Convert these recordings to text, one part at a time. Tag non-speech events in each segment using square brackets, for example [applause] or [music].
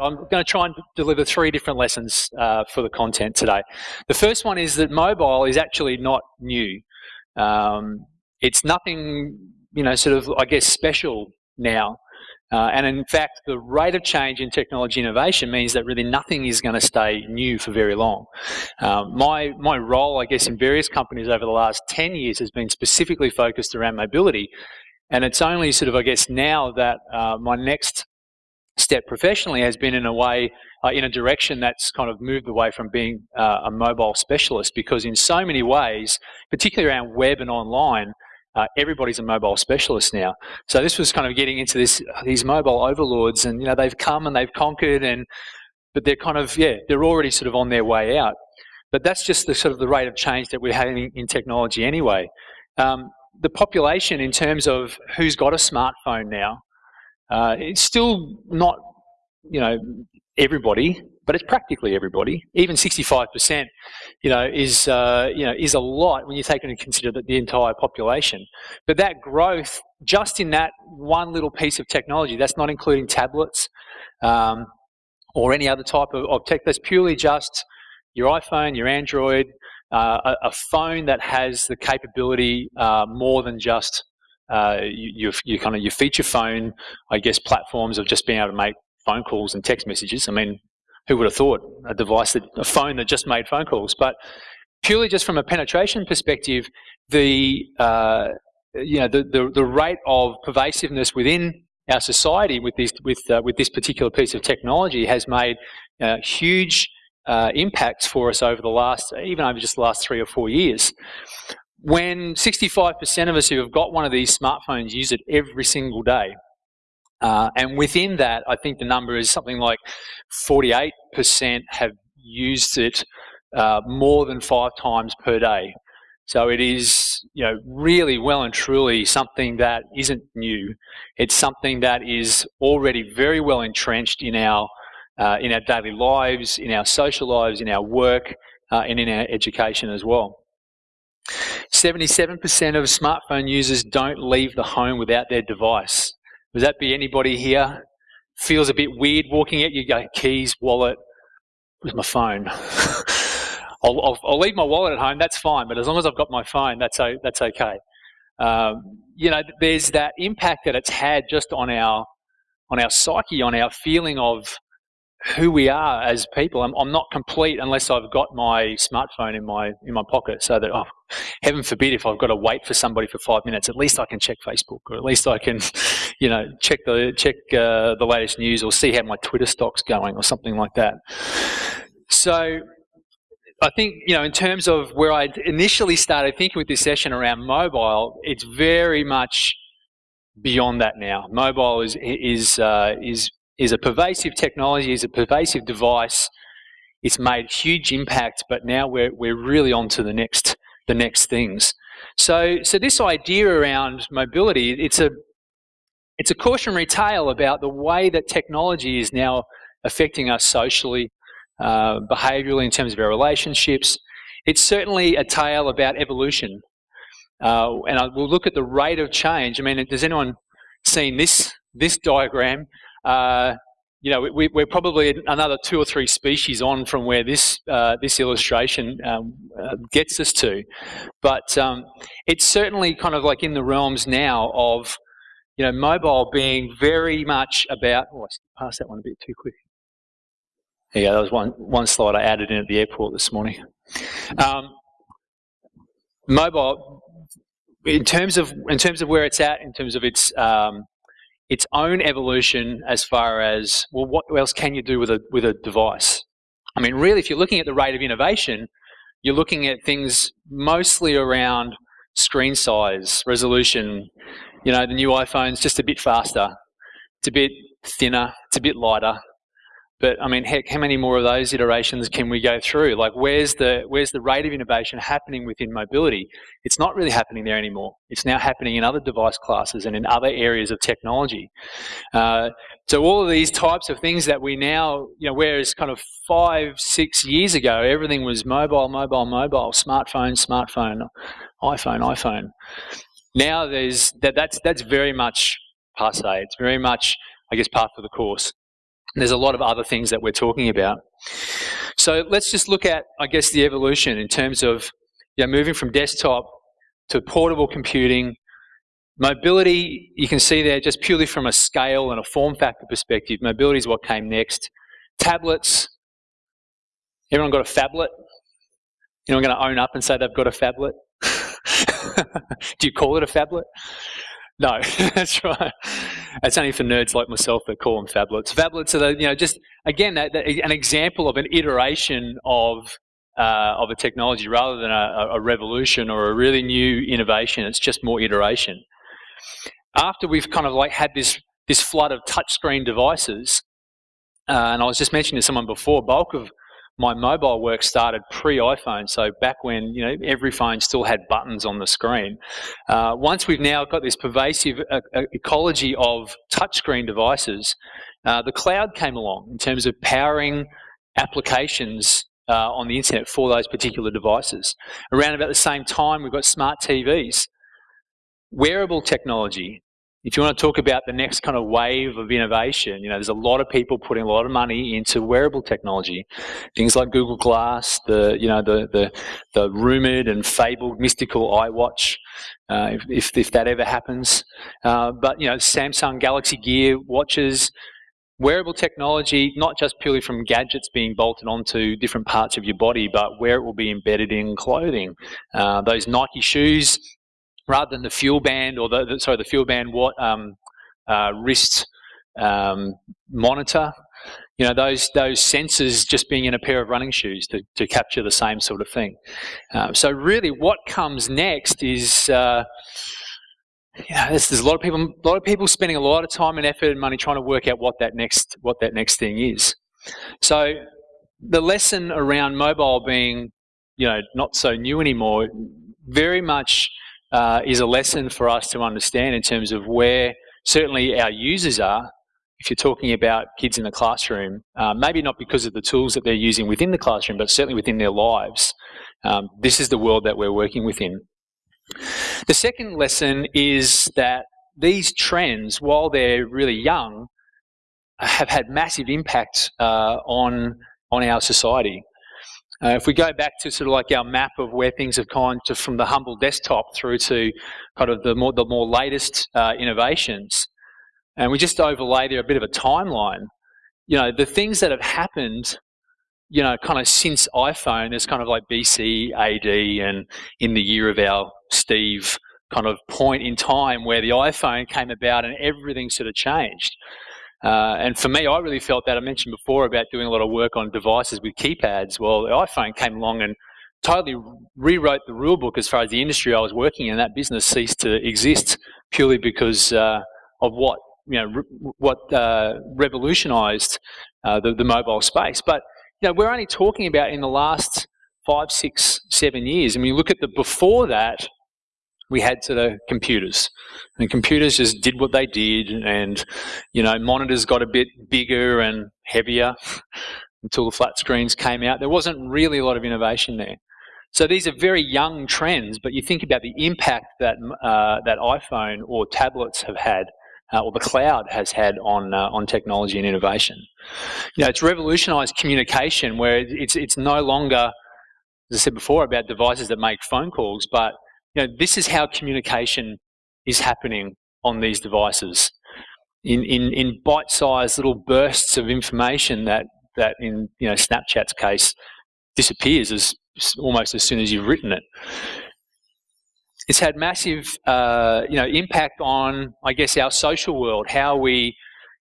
I'm going to try and deliver three different lessons uh, for the content today. The first one is that mobile is actually not new. Um, it's nothing, you know, sort of, I guess, special now. Uh, and in fact, the rate of change in technology innovation means that really nothing is going to stay new for very long. Um, my, my role, I guess, in various companies over the last 10 years has been specifically focused around mobility. And it's only sort of, I guess, now that uh, my next step professionally has been in a way, uh, in a direction that's kind of moved away from being uh, a mobile specialist because in so many ways, particularly around web and online, uh, everybody's a mobile specialist now. So this was kind of getting into this these mobile overlords, and you know they've come and they've conquered, and but they're kind of yeah they're already sort of on their way out. But that's just the sort of the rate of change that we're having in technology anyway. Um, the population in terms of who's got a smartphone now, uh, it's still not you know everybody, but it's practically everybody. Even 65%, you know, is uh, you know is a lot when you take into consider that the entire population. But that growth, just in that one little piece of technology, that's not including tablets um, or any other type of, of, tech. That's purely just your iPhone, your Android, uh, a, a, phone that has the capability uh, more than just uh, your, your kind of your feature phone, I guess, platforms of just being able to make phone calls and text messages. I mean, who would have thought a device that a phone that just made phone calls? But purely just from a penetration perspective, the uh, you know the, the, the rate of pervasiveness within our society with this with uh, with this particular piece of technology has made uh, huge uh, impacts for us over the last even over just the last three or four years. When 65% of us who have got one of these smartphones use it every single day, uh, and within that, I think the number is something like 48% have used it uh, more than five times per day. So it is, you know, really well and truly something that isn't new. It's something that is already very well entrenched in our uh, in our daily lives, in our social lives, in our work, uh, and in our education as well. 77% of smartphone users don't leave the home without their device. Would that be anybody here? Feels a bit weird walking out, you go, keys, wallet, with my phone? [laughs] I'll, I'll, I'll, leave my wallet at home, that's fine, but as long as I've got my phone, that's, that's okay. Um, you know, there's that impact that it's had just on our, on our psyche, on our feeling of who we are as people. I'm, I'm, not complete unless I've got my smartphone in my in my pocket. So that, oh, heaven forbid, if I've got to wait for somebody for five minutes, at least I can check Facebook, or at least I can, [laughs] you know, check the check uh, the latest news, or see how my Twitter stock's going, or something like that. So. I think, you know, in terms of where I initially started thinking with this session around mobile, it's very much beyond that now. Mobile is is uh, is is a pervasive technology, is a pervasive device. It's made huge impact, but now we're, we're really on to the next, the next things. So, so this idea around mobility, it's a, it's a cautionary tale about the way that technology is now affecting us socially, uh, behaviorally in terms of our relationships. It's certainly a tale about evolution. Uh, and I, we'll look at the rate of change. I mean, has anyone seen this, this diagram? Uh, you know, we, are probably another two or three species on from where this uh, this illustration um, uh, gets us to, but um, it's certainly kind of like in the realms now of, you know, mobile being very much about. Oh, I passed that one a bit too quick. Yeah, that was one one slide I added in at the airport this morning. Um, mobile, in terms of in terms of where it's at, in terms of its um, its own evolution as far as well, what else can you do with a with a device? I mean, really, if you're looking at the rate of innovation, you're looking at things mostly around screen size, resolution. You know, the new iPhone's just a bit faster, it's a bit thinner, it's a bit lighter. But I mean, heck, how many more of those iterations can we go through? Like, where's the where's the rate of innovation happening within mobility? It's not really happening there anymore. It's now happening in other device classes and in other areas of technology. Uh, so all of these types of things that we now, you know, whereas kind of five, six years ago, everything was mobile, mobile, mobile, smartphone, smartphone, iPhone, iPhone. Now there's that. That's that's very much passe. It's very much, I guess, part of the course. There's a lot of other things that we're talking about. So let's just look at, I guess, the evolution in terms of you know, moving from desktop to portable computing. Mobility, you can see there just purely from a scale and a form factor perspective, mobility is what came next. Tablets, everyone got a phablet? Anyone going to own up and say they've got a phablet? [laughs] Do you call it a phablet? No, [laughs] that's right. That's only for nerds like myself that call them phablets. Phablets are the, you know, just again that, that, an example of an iteration of uh, of a technology rather than a, a, revolution or a really new innovation. It's just more iteration. After we've kind of like had this this flood of touchscreen devices, uh, and I was just mentioning to someone before, bulk of my mobile work started pre-iPhone, so back when you know every phone still had buttons on the screen. Uh, once we've now got this pervasive uh, uh, ecology of touchscreen devices, uh, the cloud came along in terms of powering applications uh, on the internet for those particular devices. Around about the same time, we've got smart TVs, wearable technology, if you want to talk about the next kind of wave of innovation, you know, there's a lot of people putting a lot of money into wearable technology, things like Google Glass, the you know the the, the rumored and fabled mystical iWatch, uh, if, if, if that ever happens. Uh, but you know, Samsung Galaxy Gear watches, wearable technology, not just purely from gadgets being bolted onto different parts of your body, but where it will be embedded in clothing. Uh, those Nike shoes rather than the FuelBand or the, the sorry the FuelBand what um, uh, wrist um, monitor. You know those those sensors just being in a pair of running shoes to, to capture the same sort of thing. Uh, so really, what comes next is. Uh, you know, there's, there's, a lot of people, a lot of people spending a lot of time and effort and money trying to work out what that next, what that next thing is. So, the lesson around mobile being, you know, not so new anymore, very much uh, is a lesson for us to understand in terms of where certainly our users are. If you're talking about kids in the classroom, uh, maybe not because of the tools that they're using within the classroom, but certainly within their lives, um, this is the world that we're working within. The second lesson is that these trends, while they're really young, have had massive impact uh, on on our society. Uh, if we go back to sort of like our map of where things have gone to from the humble desktop through to kind of the more the more latest uh, innovations, and we just overlay there a bit of a timeline. You know, the things that have happened, you know, kind of since iPhone, there's kind of like BC, AD, and in the year of our Steve kind of point in time where the iPhone came about and everything sort of changed. Uh, and for me, I really felt that I mentioned before about doing a lot of work on devices with keypads. Well, the iPhone came along and totally rewrote the rule book as far as the industry I was working in. That business ceased to exist purely because uh, of what you know re- what uh, revolutionised uh, the, the mobile space. But you know, we're only talking about in the last five, six, seven years. And we look at the before that, we had to the computers. And computers just did what they did, and you know, monitors got a bit bigger and heavier [laughs] until the flat screens came out. There wasn't really a lot of innovation there. So these are very young trends, but you think about the impact that uh, that iPhone or tablets have had, uh, or the cloud has had on uh, on technology and innovation. You know, it's revolutionised communication, where it's it's no longer, as I said before, about devices that make phone calls, but you know, this is how communication is happening on these devices in, in, in bite-sized little bursts of information that, that in you know, Snapchat's case disappears as almost as soon as you've written it. It's had massive uh, you know, impact on, I guess, our social world, how we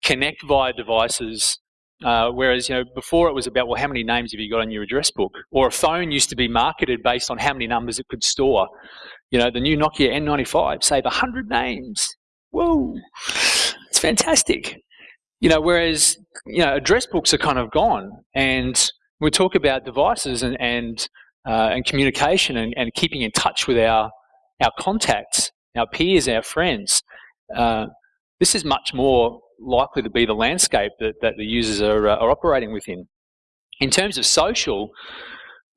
connect via devices, uh, whereas you know before it was about well how many names have you got on your address book or a phone used to be marketed based on how many numbers it could store you know, the new Nokia N95 save 100 names. Whoa, it's fantastic. You know, whereas, you know, address books are kind of gone. And we talk about devices and, and, uh, and communication and, and keeping in touch with our, our contacts, our peers, our friends. Uh, this is much more likely to be the landscape that, that the users are, uh, are operating within. In terms of social,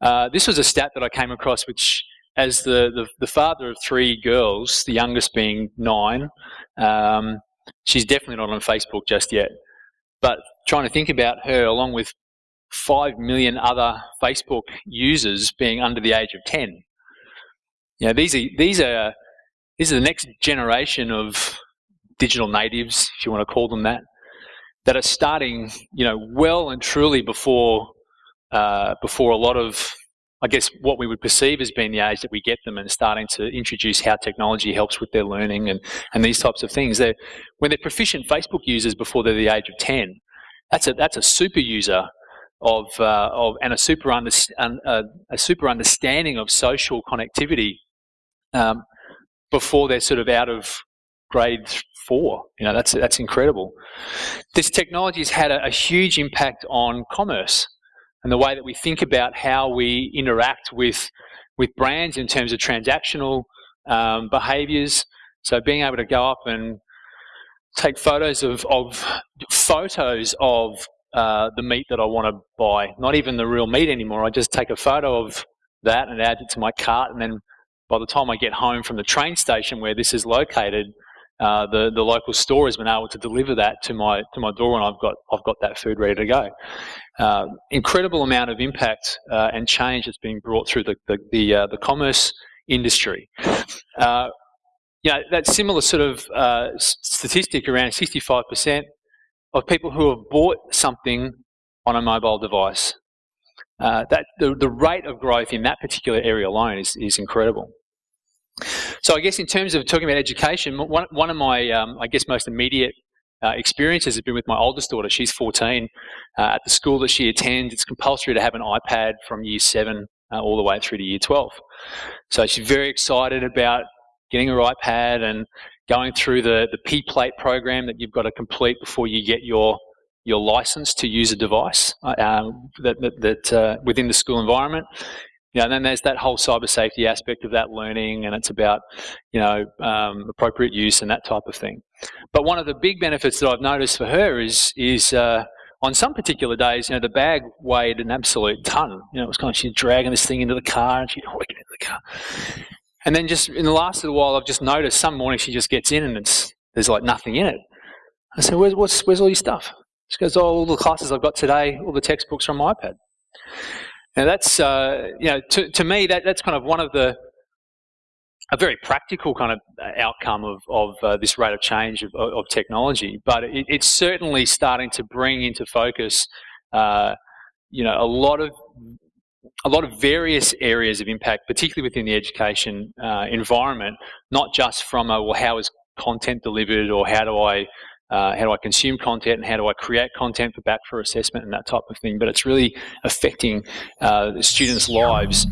uh, this was a stat that I came across which as the, the, the, father of three girls, the youngest being nine, um, she's definitely not on Facebook just yet. But trying to think about her along with 5 million other Facebook users being under the age of 10. You know, these are, these are, these are the next generation of digital natives, if you want to call them that, that are starting, you know, well and truly before, uh, before a lot of I guess what we would perceive as being the age that we get them and starting to introduce how technology helps with their learning and, and these types of things. They're, when they're proficient Facebook users before they're the age of 10, that's a, that's a super user of, uh, of and a super, under, uh, a super understanding of social connectivity um, before they're sort of out of grade four. You know, that's, that's incredible. This technology has had a, a huge impact on commerce and the way that we think about how we interact with with brands in terms of transactional um, behaviors. So being able to go up and take photos of, of photos of uh, the meat that I want to buy, not even the real meat anymore. I just take a photo of that and add it to my cart, and then by the time I get home from the train station where this is located, uh, the the local store has been able to deliver that to my to my door, and I've got I've got that food ready to go. Uh, incredible amount of impact uh, and change that's being brought through the the the, uh, the commerce industry. Uh, you know, that similar sort of statistic around 65% of people who have bought something on a mobile device. that the, the rate of growth in that particular area alone is, is incredible. So I guess in terms of talking about education, one, one of my, um, I guess, most immediate uh, experiences has been with my oldest daughter. She's 14. Uh, at the school that she attends, it's compulsory to have an iPad from year seven uh, all the way through to year 12. So she's very excited about getting her iPad and going through the, the P plate program that you've got to complete before you get your your license to use a device uh, um, that, that, that uh, within the school environment. You know, and then there's that whole cyber safety aspect of that learning, and it's about, you know, um, appropriate use and that type of thing. But one of the big benefits that I've noticed for her is is uh, on some particular days, you know, the bag weighed an absolute ton. You know, it was kind of she's dragging this thing into the car, and she'd get into the car. And then just in the last little while, I've just noticed some morning she just gets in and it's there's like nothing in it. I said, "Where's what's, where's all your stuff?" She goes, oh, "All the classes I've got today, all the textbooks from my iPad." Now that's, uh, you know, to, to me, that, that's kind of one of the, a very practical kind of uh, outcome of, of uh, this rate of change of, of technology. But it, it's certainly starting to bring into focus, uh, you know, a lot of a lot of various areas of impact, particularly within the education uh, environment, not just from a, well, how is content delivered or how do I uh, how do I consume content and how do I create content for back for assessment and that type of thing. But it's really affecting uh, students' lives